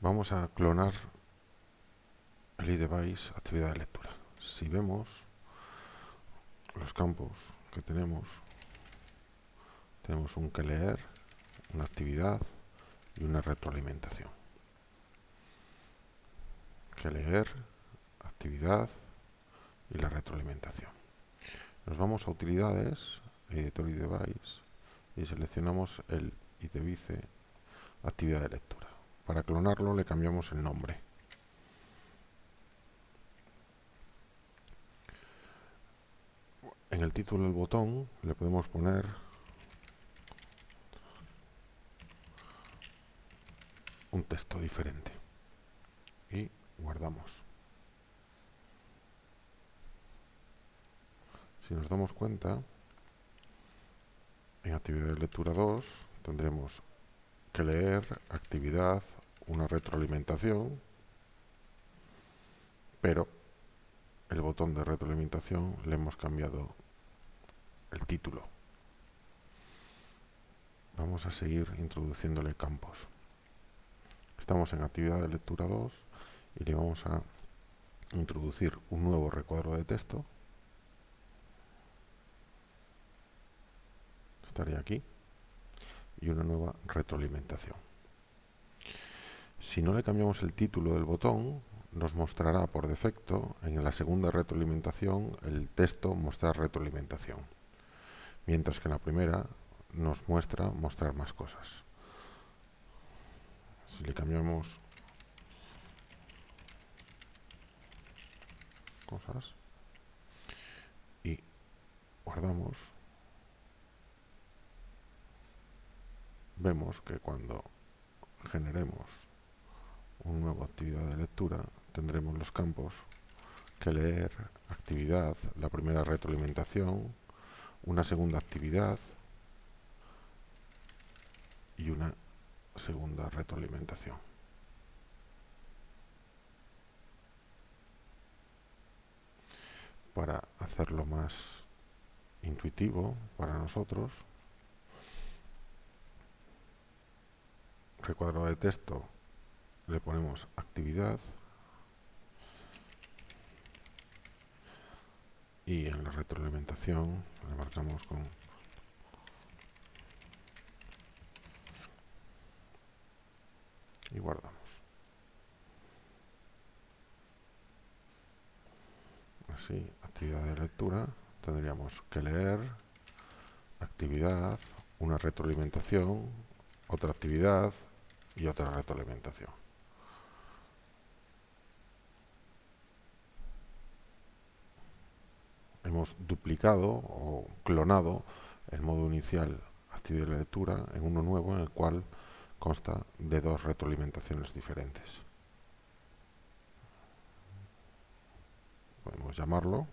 vamos a clonar el iDevice actividad de lectura. Si vemos los campos que tenemos, tenemos un que leer, una actividad y una retroalimentación. Que leer, actividad y la retroalimentación. Nos vamos a utilidades, editor iDevice y seleccionamos el iDevice actividad de lectura. Para clonarlo le cambiamos el nombre. En el título del botón le podemos poner un texto diferente y guardamos. Si nos damos cuenta, en actividad de lectura 2 tendremos que leer, actividad, una retroalimentación, pero el botón de retroalimentación le hemos cambiado el título. Vamos a seguir introduciéndole campos. Estamos en actividad de lectura 2 y le vamos a introducir un nuevo recuadro de texto. Estaría aquí y una nueva retroalimentación. Si no le cambiamos el título del botón, nos mostrará por defecto en la segunda retroalimentación el texto mostrar retroalimentación, mientras que en la primera nos muestra mostrar más cosas. Si le cambiamos cosas y guardamos, vemos que cuando generemos una nueva actividad de lectura tendremos los campos que leer, actividad, la primera retroalimentación, una segunda actividad y una segunda retroalimentación. Para hacerlo más intuitivo para nosotros, recuadro de texto le ponemos actividad y en la retroalimentación le marcamos con y guardamos así, actividad de lectura tendríamos que leer actividad, una retroalimentación otra actividad y otra retroalimentación. Hemos duplicado o clonado el modo inicial actividad de lectura en uno nuevo en el cual consta de dos retroalimentaciones diferentes. Podemos llamarlo